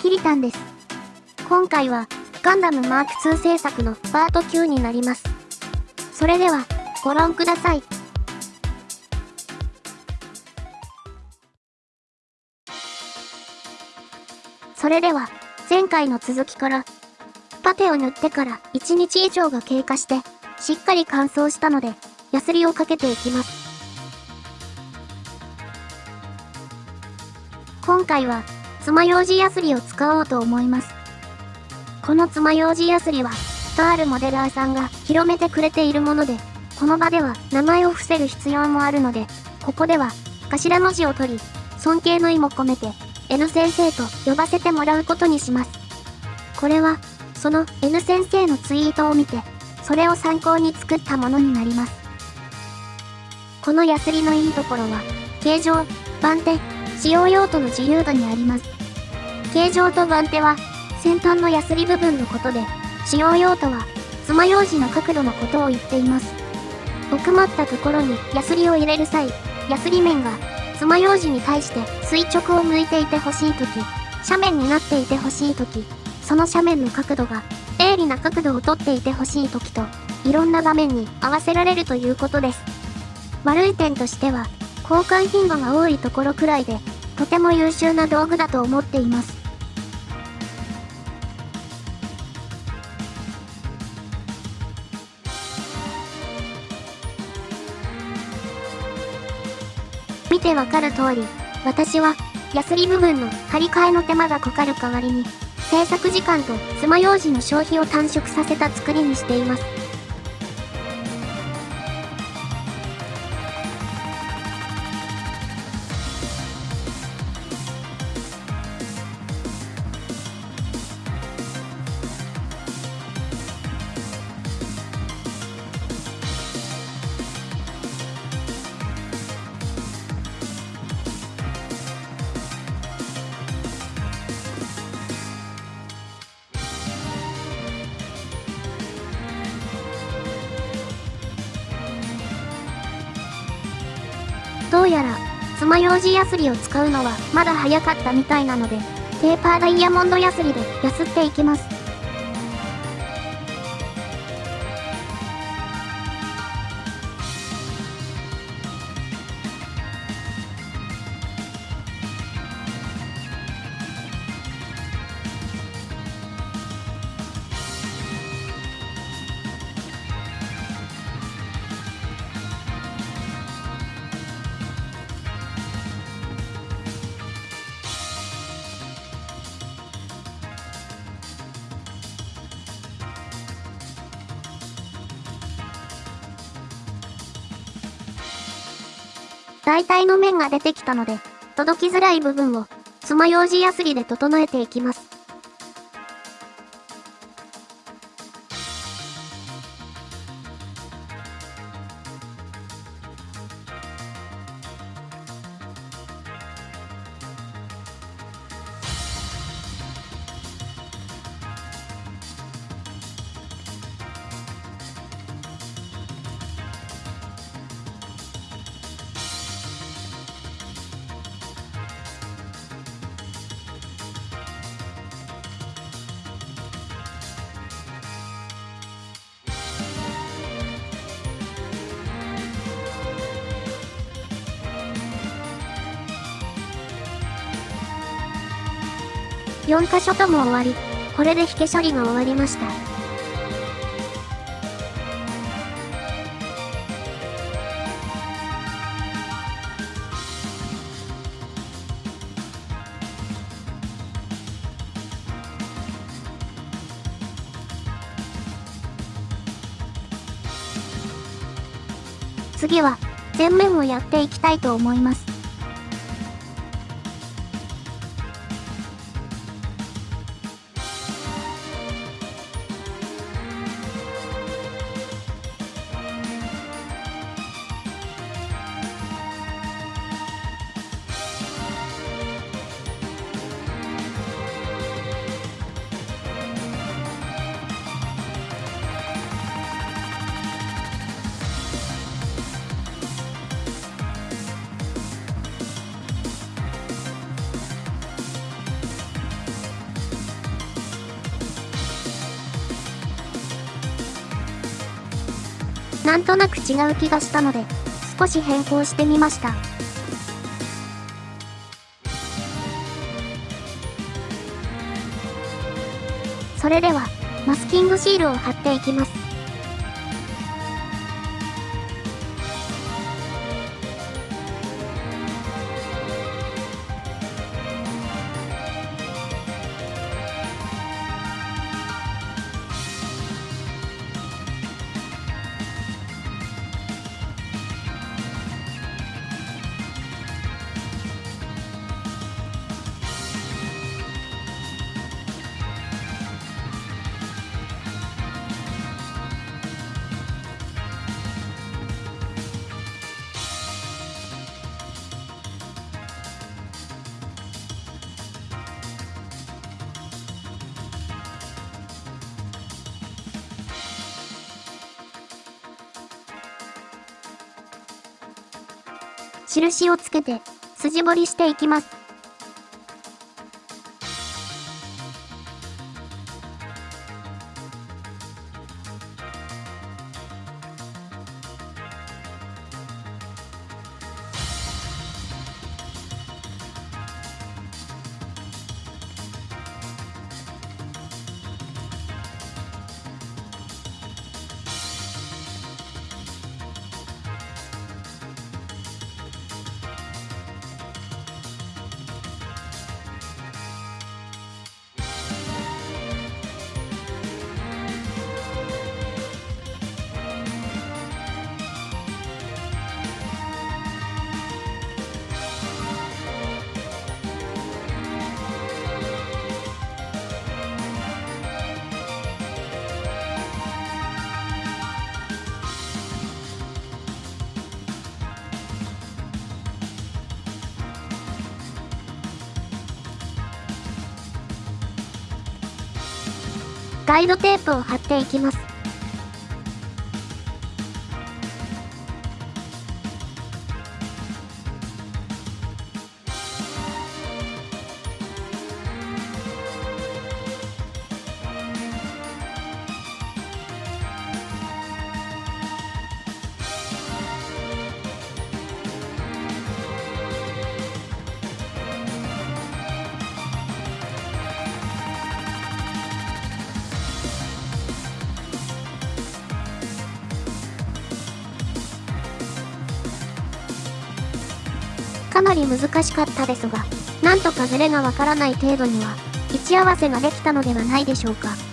キリタンです。今回は、ガンダムマーク2制作のパート9になります。それでは、ご覧ください。それでは、前回の続きから、パテを塗ってから1日以上が経過して、しっかり乾燥したので、ヤスリをかけていきます。今回は、爪楊枝ヤスリを使おうと思います。この爪楊枝ヤスリは、とあるモデラーさんが広めてくれているもので、この場では名前を伏せる必要もあるので、ここでは頭文字を取り、尊敬の意も込めて N 先生と呼ばせてもらうことにします。これは、その N 先生のツイートを見て、それを参考に作ったものになります。このヤスリのいいところは、形状、番手、使用用途の自由度にあります。形状と番手は、先端のヤスリ部分のことで、使用用途は、爪楊枝の角度のことを言っています。奥まったところにヤスリを入れる際、ヤスリ面が爪楊枝に対して垂直を向いていてほしいとき、斜面になっていてほしいとき、その斜面の角度が鋭利な角度をとっていてほしいときと、いろんな場面に合わせられるということです。悪い点としては、交換頻度が多いところくらいで、とても優秀な道具だと思っています。見てわかる通り、私は、ヤスリ部分の張り替えの手間がかかる代わりに、制作時間と爪楊枝の消費を短縮させた作りにしています。どうやら、爪楊枝ヤスリを使うのはまだ早かったみたいなので、ペーパーダイヤモンドヤスリでヤスっていきます。大体の面が出てきたので、届きづらい部分を、爪楊枝ヤスリで整えていきます。4箇所とも終わり、これで引け処理が終わりました。次は、前面をやっていきたいと思います。なんとなく違う気がしたので、少し変更してみました。それでは、マスキングシールを貼っていきます。印をつけて、筋彫りしていきます。ガイドテープを貼っていきます。かなり難しかったですが、なんとかズレがわからない程度には、位置合わせができたのではないでしょうか。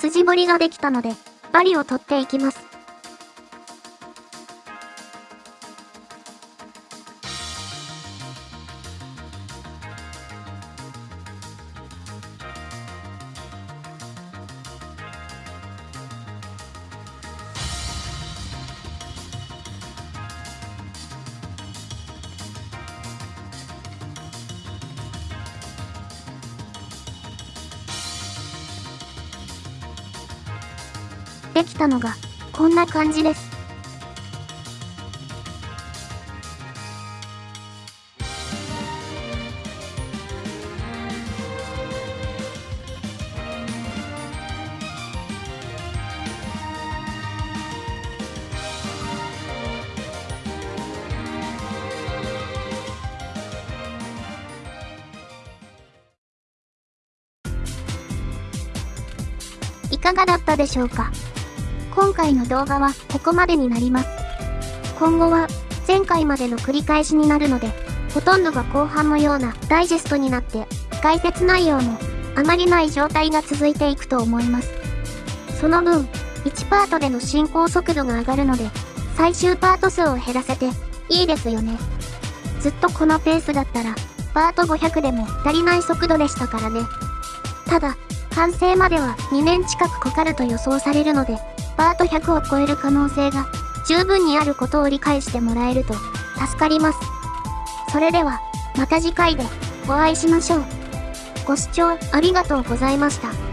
筋彫りができたので、バリを取っていきます。できたのが、こんな感じです。いかがだったでしょうか？今回の動画はここまでになります。今後は前回までの繰り返しになるので、ほとんどが後半のようなダイジェストになって、解説内容もあまりない状態が続いていくと思います。その分、1パートでの進行速度が上がるので、最終パート数を減らせていいですよね。ずっとこのペースだったら、パート500でも足りない速度でしたからね。ただ、完成までは2年近くかかると予想されるので、パート100を超える可能性が十分にあることを理解してもらえると助かります。それでは、また次回でお会いしましょう。ご視聴ありがとうございました。